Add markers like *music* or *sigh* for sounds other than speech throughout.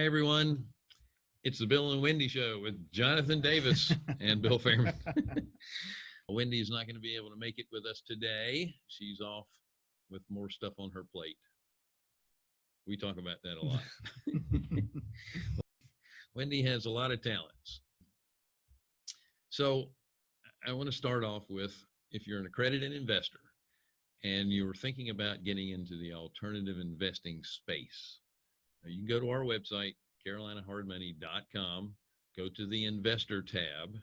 Hi, everyone. It's the Bill and Wendy Show with Jonathan Davis *laughs* and Bill Fairman. Wendy's not going to be able to make it with us today. She's off with more stuff on her plate. We talk about that a lot. *laughs* Wendy has a lot of talents. So I want to start off with if you're an accredited investor and you're thinking about getting into the alternative investing space, you can go to our website, carolinahardmoney.com, go to the investor tab,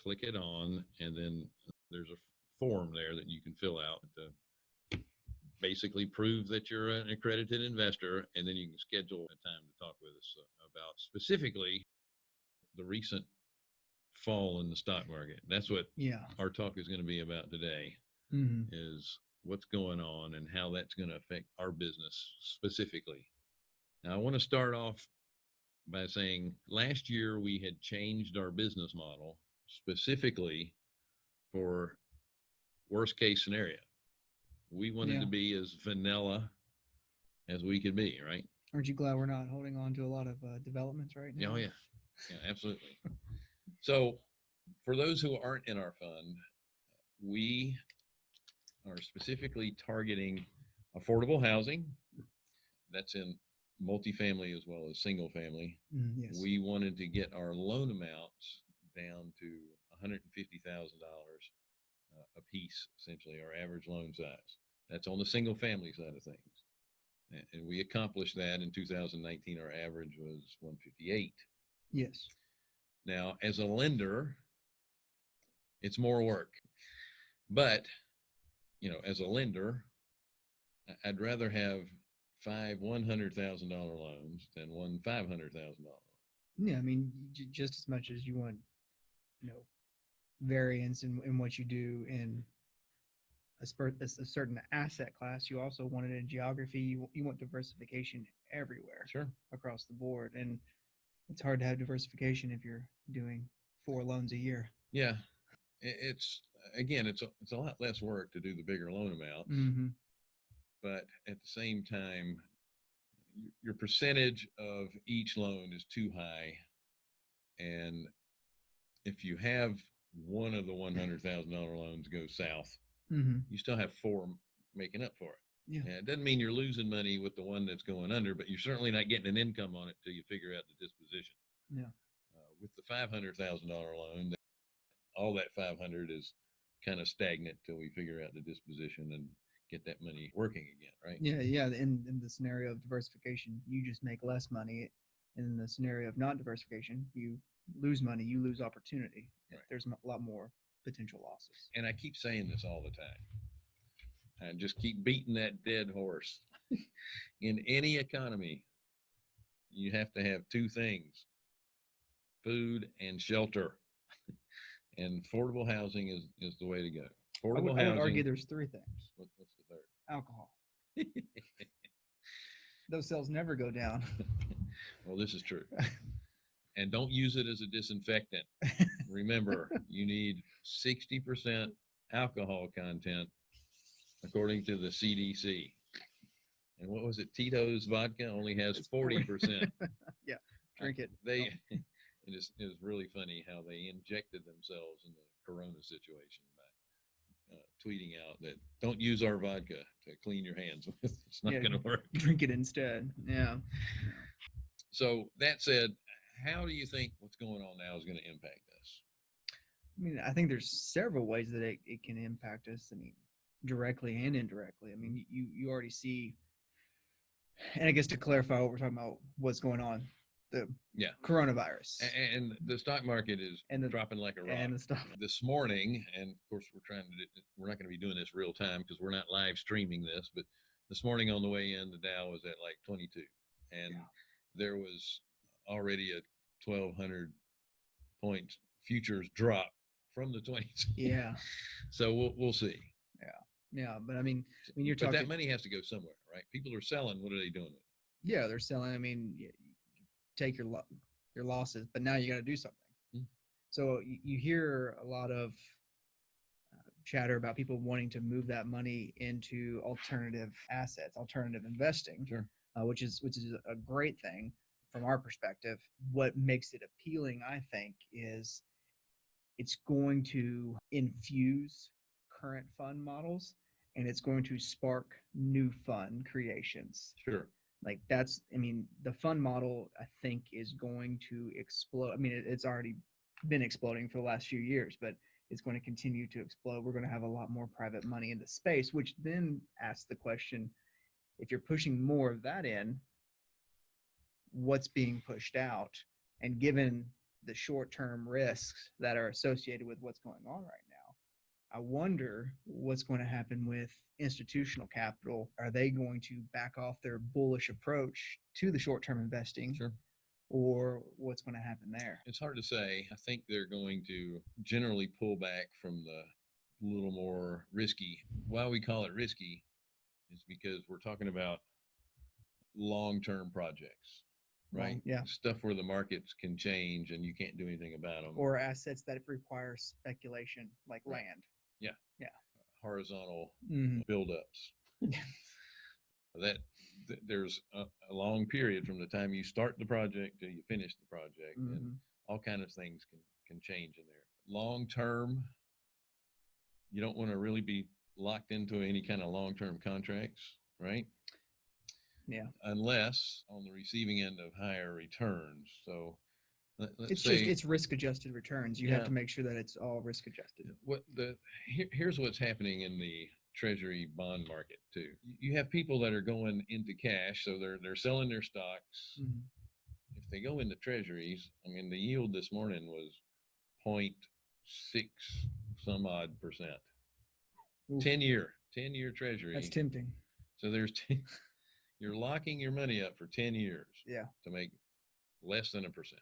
click it on, and then there's a form there that you can fill out to basically prove that you're an accredited investor, and then you can schedule a time to talk with us about specifically the recent fall in the stock market. That's what Yeah. our talk is going to be about today hmm is what's going on and how that's going to affect our business specifically. Now, I want to start off by saying last year we had changed our business model specifically for worst case scenario. We wanted Yeah. to be as vanilla as we could be, right? Aren't you glad we're not holding on to a lot of uh, developments right now? Oh yeah, yeah, absolutely. *laughs* So, for those who aren't in our fund, we are specifically targeting affordable housing. That's in multifamily as well as single family. Mm, yes. We wanted to get our loan amounts down to $150,000 uh, a piece, essentially, our average loan size. That's on the single family side of things. And we accomplished that in 2019. Our average was 158. yes. Now, as a lender, it's more work. But, you know, as a lender, I'd rather have five $100,000 loans than one $500,000 loan. Yeah. I mean, just as much as you want, you know, variance in, in what you do in a, a, certain asset class, you also want it in geography. You, you want diversification everywhere Sure. across the board. And it's hard to have diversification if you're doing four loans a year. Yeah. It's, again, it's a, it's a lot less work to do the bigger loan amounts. Mm-hmm. But at the same time, your percentage of each loan is too high. And if you have one of the $100,000 loans go south, Mm-hmm. you still have four making up for it. Yeah. And it doesn't mean you're losing money with the one that's going under, but you're certainly not getting an income on it till you figure out the disposition. Yeah. Uh, with the $500,000 loan, all that 500 is kind of stagnant till we figure out the disposition and get that money working again, right? Yeah, yeah. In in the scenario of diversification, you just make less money. In the scenario of not diversification, you lose money, you lose opportunity. Right. There's a lot more potential losses. and I keep saying this all the time. I just keep beating that dead horse. *laughs* In any economy, you have to have two things food and shelter. *laughs* And affordable housing is, is the way to go. I Affordable would, I would argue there's three things: what, what's the third? alcohol. *laughs* Those sales never go down. *laughs* well, this is true. *laughs* And don't use it as a disinfectant. Remember, you need 60% alcohol content according to the CDC. And what was it? Tito's vodka only has It's 40%. 40. yeah, drink it. They, it is, it is really funny how they injected themselves in the corona situation uh, tweeting out that don't use our vodka to clean your hands with. *laughs* It's not Yeah. going to work. *laughs* Drink it instead. Yeah. So that said, how do you think what's going on now is going to impact us? I mean, I think there's several ways that it, it can impact us. I mean, directly and indirectly. I mean, you you already see, and I guess to clarify what we're talking about, what's going on, the Yeah. coronavirus A- And the stock market is and the dropping like a rock. and the stuff. This morning, and of course, we're trying to, do, we're not going to be doing this real time because we're not live streaming this, but this morning on the way in, the Dow was at like 22. And Yeah. there was already a 1200 point futures drop from the 20s Yeah, *laughs* So we'll, we'll see. yeah, Yeah. but I mean, I mean, you're talking but talking. that money has to go somewhere, right? People are selling. What are they doing with it? yeah, they're selling. I mean, take your lo- your losses, but now you got to do something. Mm. So you, you hear a lot of uh, chatter about people wanting to move that money into alternative assets, alternative investing, Sure. uh, which is which is a great thing. from our perspective, what makes it appealing, I think, is it's going to infuse current fund models and it's going to spark new fund creations. Sure. Like that's, I mean, the fund model, I think, is going to explode. I mean, it, it's already been exploding for the last few years, but it's going to continue to explode. We're going to have a lot more private money in the space, which then asks the question if you're pushing more of that in, what's being pushed out? And given the short term risks that are associated with what's going on right now, I wonder what's going to happen with institutional capital. Are they going to back off their bullish approach to the short term investing? Sure. Or what's going to happen there? It's hard to say. I think they're going to generally pull back from the little more risky. Why we call it risky is because we're talking about long-term projects, right? Long- yeah. Stuff where the markets can change and you can't do anything about them. Or assets that require speculation, like Right. land. Horizontal Mhm. buildups. *laughs* that th- there's a, a long period from the time you start the project till you finish the project, and Mhm. all kind of things can can change in there. Long term, you don't want to really be locked into any kind of long term contracts, right? Yeah. Unless on the receiving end of higher returns. So let, It's say just, it's risk adjusted returns. You have to make sure that it's all risk adjusted. what the here, here's what's happening in the treasury bond market too. You have people that are going into cash, so they're they're selling their stocks. Mhm. If they go into treasuries, I mean the yield this morning was 0.6 some odd percent. Oof. 10 year, 10 year treasury. That's tempting. so there's 10, *laughs* you're locking your money up for 10 years Yeah. to make less than a percent.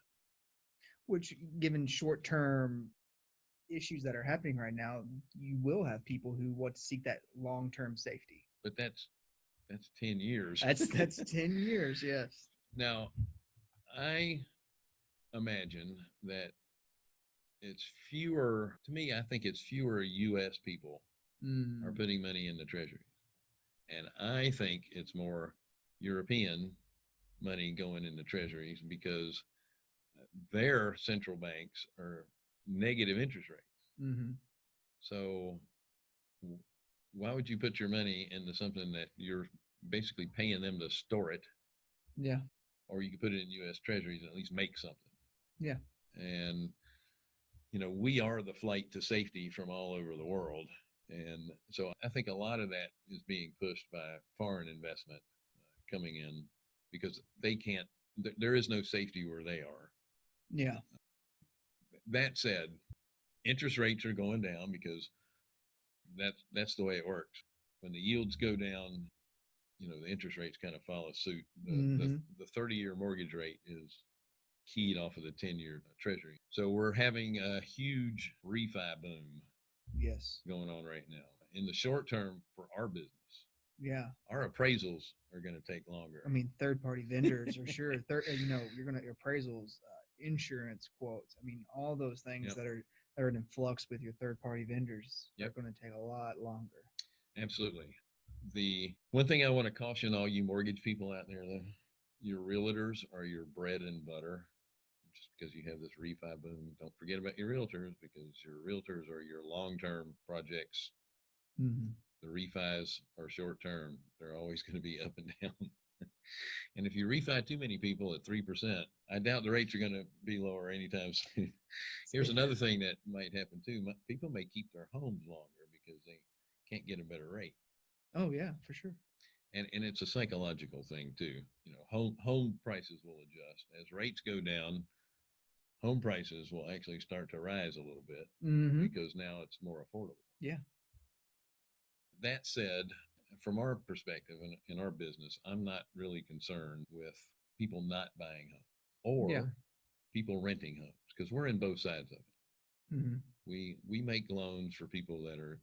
Which, given short term issues that are happening right now, you will have people who want to seek that long term safety. But that's that's 10 years. That's that's *laughs* ten years. Yes. Now, I imagine that it's fewer, to me, I think it's fewer US people are Mm, putting money in the treasuries. And I think it's more European money going into treasuries because their central banks are negative interest rates. mhm. So why would you put your money into something that you're basically paying them to store it Yeah. or you could put it in U.S. Treasuries and at least make something. Yeah. And you know, we are the flight to safety from all over the world, and so I think a lot of that is being pushed by foreign investment uh, coming in because they can't. Th- there is no safety where they are. Yeah. That said, interest rates are going down because that's that's the way it works. When the yields go down, you know the interest rates kind of follow suit. The, Mhm. the, the 30 year mortgage rate is keyed off of the 10 year treasury. So we're having a huge refi boom Yes. going on right now. In the short term for our business, Yeah. our appraisals are going to take longer. I mean, third party vendors are sure. *laughs* Third, you know, you're gonna appraisals, uh, insurance quotes. I mean, all those things Yep. that are that are in flux with your third party vendors Yep. are going to take a lot longer. Absolutely. The one thing I want to caution all you mortgage people out there, though, your realtors are your bread and butter. Just because you have this refi boom, don't forget about your realtors because your realtors are your long term projects. Mm-hmm. The refis are short term, they're always going to be up and *laughs* down. And if you refi too many people at 3%, I doubt the rates are going to be lower anytime *laughs* soon. Here's another thing that might happen too people may keep their homes longer because they can't get a better rate. Oh yeah, for sure. and and it's a psychological thing too you know home home prices will adjust as rates go down home prices will actually start to rise a little bit Mm-hmm. because now it's more affordable Yeah. that said from our perspective in, in our business i'm not really concerned with people not buying homes or Yeah. people renting homes because we're in both sides of it Mm-hmm. we we make loans for people that are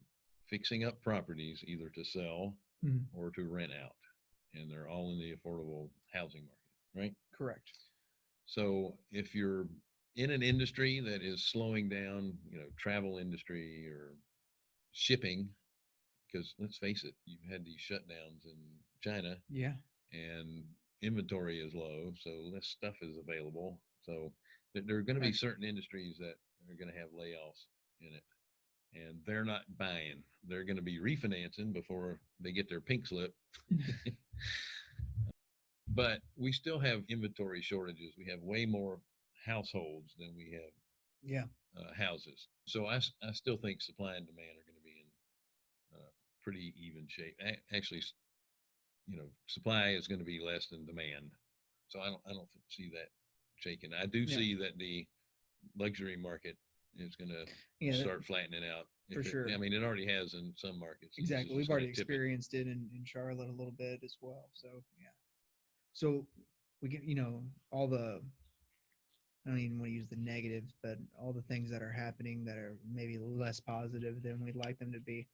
fixing up properties either to sell Mhm. or to rent out and they're all in the affordable housing market right Correct. so if you're in an industry that is slowing down you know travel industry or shipping because let's face it you've had these shutdowns in china Yeah. and inventory is low, so less stuff is available. So there, are going to be certain industries that are going to have layoffs in it, and they're not buying. They're going to be refinancing before they get their pink slip. *laughs* *laughs* but we still have inventory shortages. We have way more households than we have Yeah. uh, houses. So I I still think supply and demand are going to be in pretty even shape. A- actually, you know, supply is going to be less than demand. So I don't I don't see that shaking. I do Yeah. see that the luxury market is going to Yeah. that- start flattening out. For it- sure. I mean, it already has in some markets. Exactly. We've already tip it. experienced it in, in Charlotte a little bit as well. So yeah. So we get, you know, all the I don't even want to use the negatives, but all the things that are happening that are maybe less positive than we'd like them to be.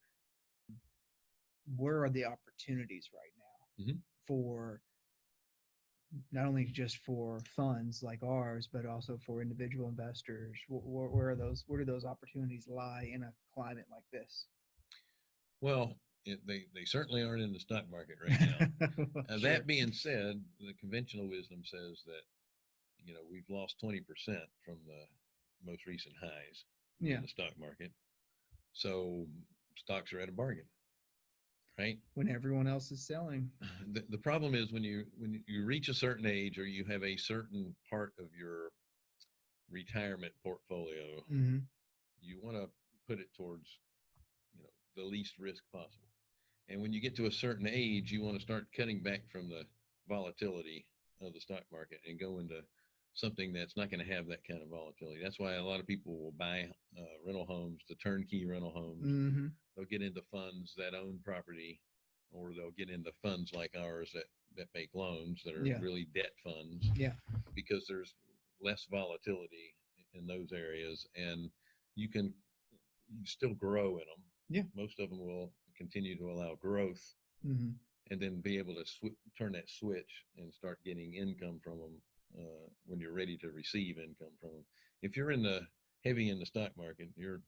Where are the opportunities right now Mhm. for not only just for funds like ours, but also for individual investors? Wh- wh- Where are those? Where do those opportunities lie in a climate like this? Well, it, they they certainly aren't in the stock market right now. *laughs* Uh, Sure. That being said, the conventional wisdom says that, you know, we've lost 20% from the most recent highs yeah, in the stock market. So stocks are at a bargain, right? when everyone else is selling. *sighs* The, the problem is when you, when you reach a certain age or you have a certain part of your retirement portfolio, hmm you want to put it towards, you know, the least risk possible. And when you get to a certain age, you want to start cutting back from the volatility of the stock market and go into something that's not going to have that kind of volatility. That's why a lot of people will buy uh, rental homes, the turnkey rental homes. hmm They'll get into funds that own property, or they'll get into funds like ours that that make loans that are Yeah. really debt funds Yeah. because there's less volatility in those areas and you can you still grow in them. Yeah. Most of them will continue to allow growth hmm and then be able to sw- turn that switch and start getting income from them uh, when you're ready to receive income from them. If you're in the heavy in the stock market, you're,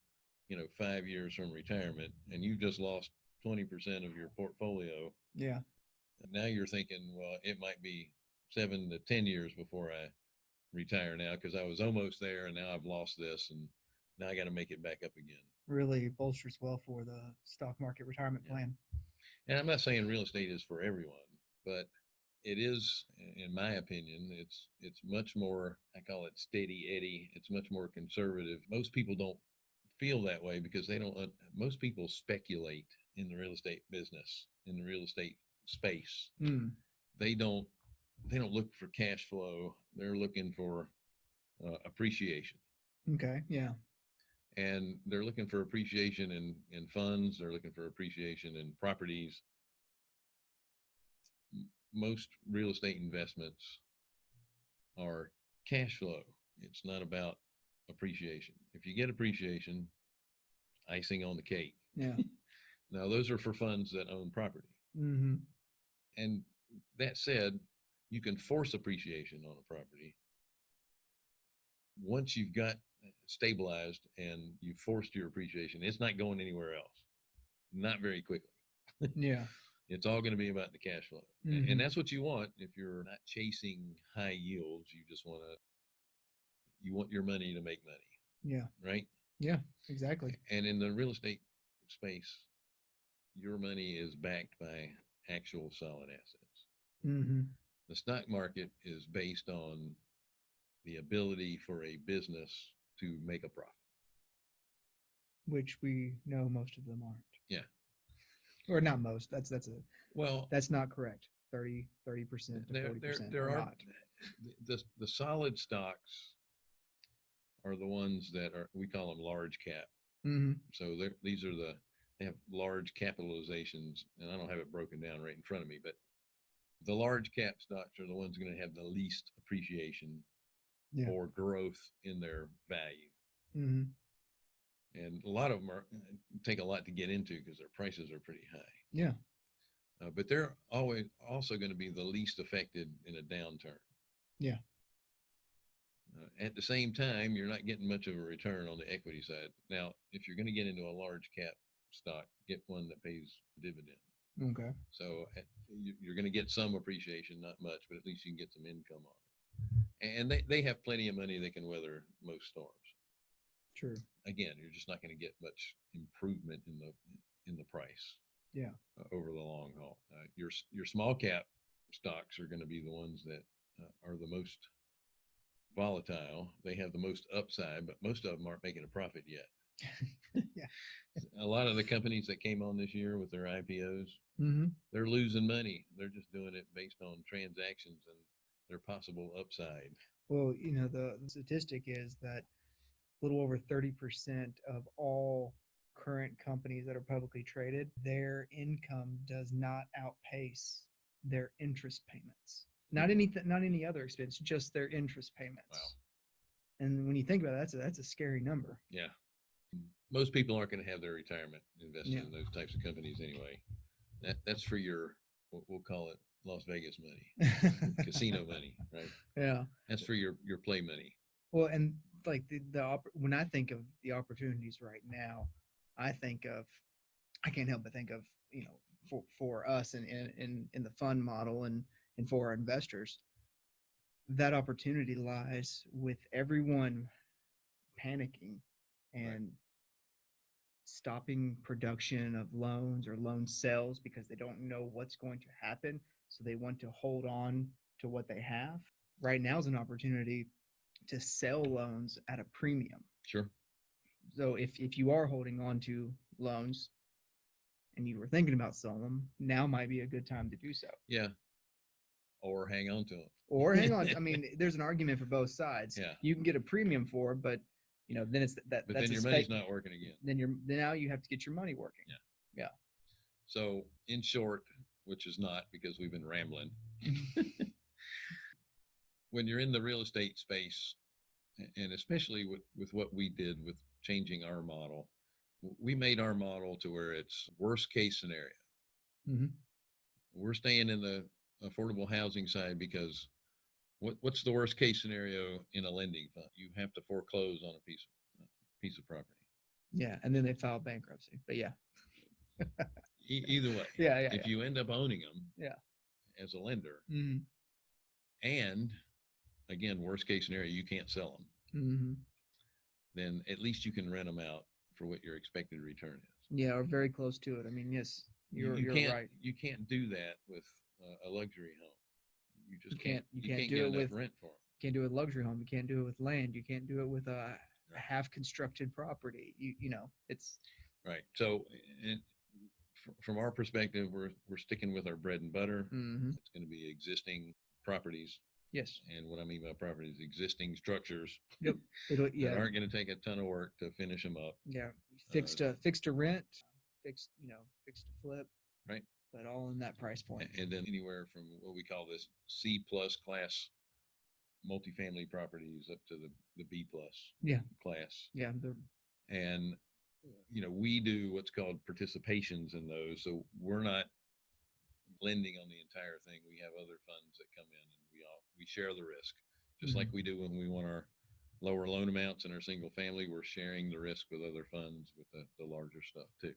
you know, five years from retirement and you've just lost 20% of your portfolio. Yeah. And now you're thinking, well, it might be seven to 10 years before I retire now because I was almost there and now I've lost this and now I got to make it back up again. Really bolsters well for the stock market retirement Yeah. plan. And I'm not saying real estate is for everyone, but it is, in my opinion, it's it's much more. I call it steady Eddie. It's much more conservative. Most people don't feel that way because they don't. Most people speculate in the real estate business, in the real estate space. Mm. They don't. They don't look for cash flow. They're looking for uh, appreciation Okay. Yeah. and they're looking for appreciation in in funds they're looking for appreciation in properties most real estate investments are cash flow. It's not about appreciation. If you get appreciation icing on the cake. Yeah. *laughs* now those are for funds that own property. Mm-hmm. and that said you can force appreciation on a property once you've got stabilized and you've forced your appreciation. It's not going anywhere else. Not very quickly. Yeah. It's all going to be about the cash flow Mhm. and that's what you want if you're not chasing high yields you just want to you want your money to make money Yeah. right Yeah. Exactly. and in the real estate space your money is backed by actual solid assets hmm the stock market is based on the ability for a business to make a profit. Which we know most of them aren't. Yeah. Or not most. That's that's a Well, that's not correct. 30 percent to forty there, percent. there are not. the, the solid stocks are the ones that are we call them large cap. hmm So they're, these are the they have large capitalizations, and I don't have it broken down right in front of me, but the large cap stocks are the ones going to have the least appreciation Yeah. or growth in their value. hmm and a lot of them are uh, take a lot to get into because their prices are pretty high. Yeah. Uh, but they're always also going to be the least affected in a downturn. Yeah. Uh, at the same time, you're not getting much of a return on the equity side. Now, if you're going to get into a large cap stock, get one that pays dividend. Okay. So uh, you, you're going to get some appreciation, not much, but at least you can get some income on it. And they, they have plenty of money. They can weather most storms. True. Again, you're just not going to get much improvement in the, in the price. Yeah. uh, Over the long haul. Uh, your, your small cap stocks are going to be the ones that uh, are the most volatile. They have the most upside, but most of them aren't making a profit yet. *laughs* Yeah. A lot of the companies that came on this year with their IPOs, Mm-hmm. they're losing money. They're just doing it based on transactions and their possible upside. Well, you know, the, the statistic is that little over 30% of all current companies that are publicly traded, their income does not outpace their interest payments. Not mm-hmm. any, not any other expense, just their interest payments. Wow. And when you think about it, that's a, that's a scary number. Yeah. Most people aren't going to have their retirement invested Yeah. in those types of companies anyway. That that's for your we'll call it Las Vegas money, *laughs* casino money, right? Yeah. That's for your your play money. Well, and like the, the opp- when I think of the opportunities right now, I think of I can't help but think of you know for for us and in, in in the fund model and and for our investors, that opportunity lies with everyone panicking and stopping production of loans or loan sales because they don't know what's going to happen, so they want to hold on to what they have. Right now is an opportunity to sell loans at a premium. Sure. So if if you are holding on to loans and you were thinking about selling them, now might be a good time to do so. Yeah. Or hang on to them. Or hang on, I *laughs* mean, there's an argument for both sides. Yeah. You can get a premium for, but you know, then it's that But that's then your money's not working again. then you're then now you have to get your money working. Yeah. Yeah. So in short, which is not because we've been rambling, *laughs* *laughs* when you're in the real estate space, and especially with, with what we did with changing our model, we made our model to where it's worst case scenario. Mhm. We're staying in the affordable housing side because what, what's the worst case scenario in a lending fund? You have to foreclose on a piece, of piece of property. Yeah, and then they file bankruptcy. But yeah, E- either way, *laughs* yeah, yeah. if you end up owning them, Yeah. as a lender, hmm and again, worst case scenario, you can't sell them, hmm then at least you can rent them out for what your expected return is. Yeah, or very close to it. I mean, yes, You- you're you you're can't, right. You can't do that with uh, a luxury home. You just You can't. you You can't can't do get it enough with- rent for them. can't do it with luxury home. You can't do it with land. You can't do it with a Right. half constructed property. You you know, it's Right. So, fr- from our perspective, we're we're sticking with our bread and butter. hmm It's going to be existing properties, yes. and what I mean by property is existing structures It'll *laughs* that yeah aren't going to take a ton of work to finish them up. yeah uh, fixed to fixed to rent, fixed you know fixed to flip. Right. But all in that price a- point. And then anywhere from what we call this C plus class multifamily properties up to the, the B plus Yeah. class. Yeah. The, And, you know, we do what's called participations in those. So we're not lending on the entire thing. We have other funds that come in and we share the risk. Just like we do when we want our lower loan amounts in our single family, we're sharing the risk with other funds with the, the larger stuff too.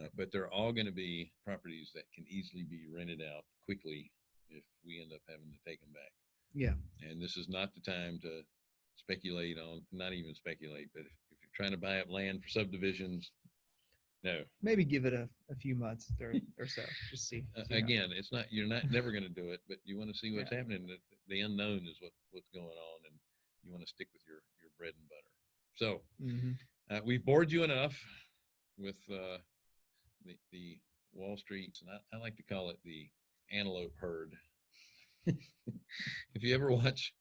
Uh, but they're all going to be properties that can easily be rented out quickly if we end up having to take them back. yeah. And this is not the time to speculate on, not even speculate, but if, if you're trying to buy up land for subdivisions, no. Maybe give it a, a few months or, *laughs* or so. Just see. Uh, see again, it's not, you're not never going to do it, but you want to see what's Yeah. happening. The, the unknown is what, what's going on and you want to stick with your, your bread and butter. So Mhm. uh, we've bored you enough with uh, the, the Wall Street, and I, I like to call it the antelope herd. *laughs* if you ever watch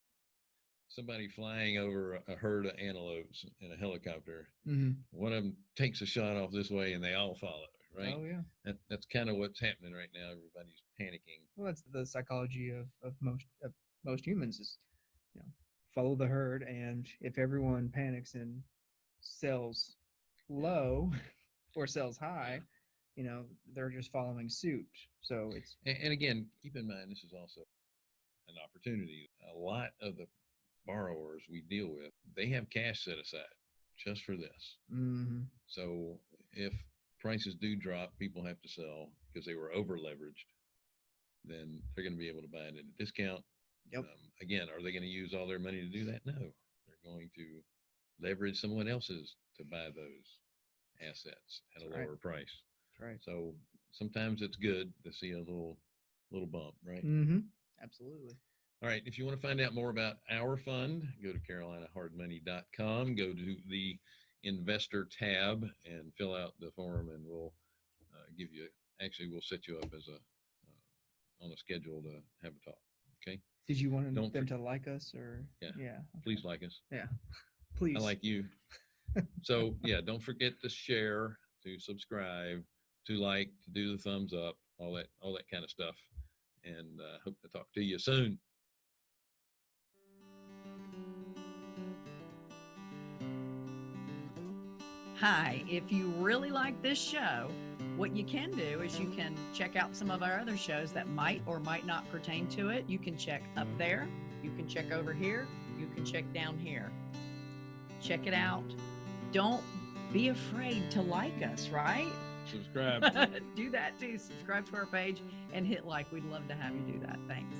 somebody flying over a, herd of antelopes in a helicopter, Mhm. one of them takes a shot off this way and they all follow, right? Oh yeah. That, that's kind of what's happening right now. Everybody's panicking. Well, that's the psychology of, of most of most humans is, you know, follow the herd, and if everyone panics and sells low *laughs* or sells high, you know, they're just following suit. So it's And, and again, keep in mind, this is also an opportunity. A lot of the borrowers we deal with, they have cash set aside just for this. mhm, So if prices do drop, people have to sell because they were over leveraged, then they're going to be able to buy it at a discount. Yep. Um, again, are they going to use all their money to do that? No, they're going to leverage someone else's to buy those assets at a That's right. lower price. That's right. So sometimes it's good to see a little, little bump, right? Mm-hmm. Absolutely. All right. If you want to find out more about our fund, go to carolinahardmoney.com, go to the investor tab and fill out the form and we'll uh, give you, actually, we'll set you up as a, uh, on a schedule to have a talk. Okay. Did you want Don't them to like us or? Yeah. Yeah. Please like us. Yeah. Please. *laughs* I like you. So *laughs* yeah, don't forget to share, to subscribe, to like, to do the thumbs up, all that, all that kind of stuff. And uh, hope to talk to you soon. Hi, if you really like this show, what you can do is you can check out some of our other shows that might or might not pertain to it. You can check up there, you can check over here, you can check down here. Check it out. Don't be afraid to like us, right? Subscribe. *laughs* do that too. Subscribe to our page and hit like. We'd love to have you do that. Thanks.